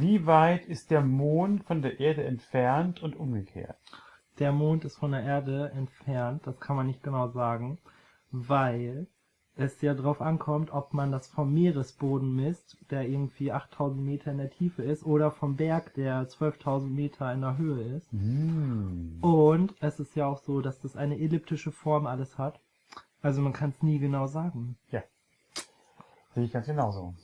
Wie weit ist der Mond von der Erde entfernt und umgekehrt? Der Mond ist von der Erde entfernt, das kann man nicht genau sagen, weil es ja darauf ankommt, ob man das vom Meeresboden misst, der irgendwie 8000 Meter in der Tiefe ist, oder vom Berg, der 12.000 Meter in der Höhe ist. Mm. Und es ist ja auch so, dass das eine elliptische Form alles hat. Also man kann es nie genau sagen. Ja, Sehe ich ganz genauso.